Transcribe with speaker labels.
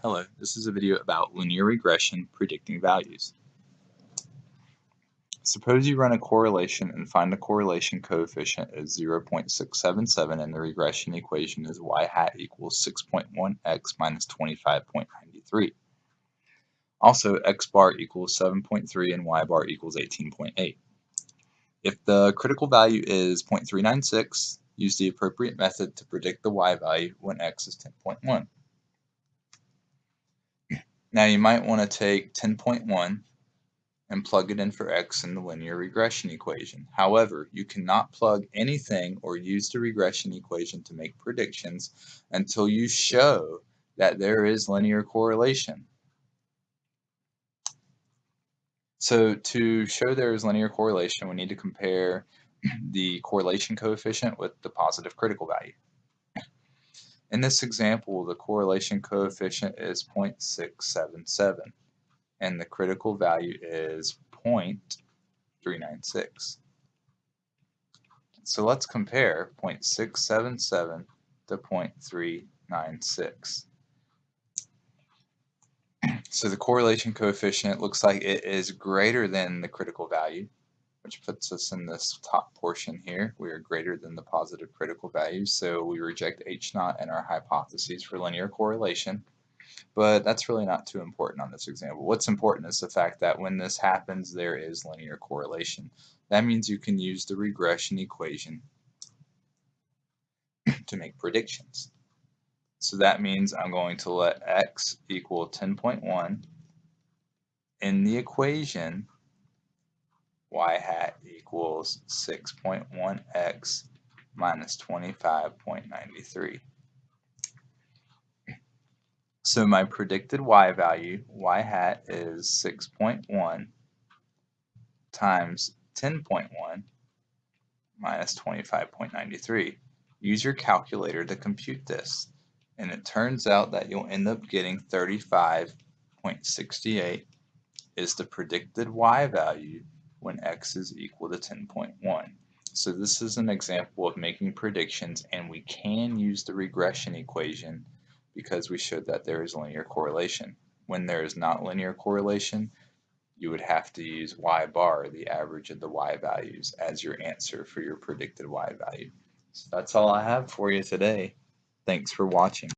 Speaker 1: Hello, this is a video about linear regression predicting values. Suppose you run a correlation and find the correlation coefficient is 0.677 and the regression equation is y hat equals 6.1x minus 25.93. Also, x bar equals 7.3 and y bar equals 18.8. If the critical value is 0.396, use the appropriate method to predict the y value when x is 10.1. Now you might want to take 10.1 and plug it in for x in the linear regression equation. However, you cannot plug anything or use the regression equation to make predictions until you show that there is linear correlation. So to show there is linear correlation, we need to compare the correlation coefficient with the positive critical value. In this example, the correlation coefficient is 0.677 and the critical value is 0.396. So let's compare 0.677 to 0.396. So the correlation coefficient looks like it is greater than the critical value which puts us in this top portion here. We are greater than the positive critical value, so we reject H naught and our hypotheses for linear correlation. But that's really not too important on this example. What's important is the fact that when this happens, there is linear correlation. That means you can use the regression equation to make predictions. So that means I'm going to let x equal 10.1 in the equation y hat equals 6.1x minus 25.93. So my predicted y value, y hat is 6.1 times 10.1 minus 25.93. Use your calculator to compute this. And it turns out that you'll end up getting 35.68 is the predicted y value when x is equal to 10.1. So this is an example of making predictions and we can use the regression equation because we showed that there is linear correlation. When there is not linear correlation, you would have to use y bar, the average of the y values, as your answer for your predicted y value. So that's all I have for you today. Thanks for watching.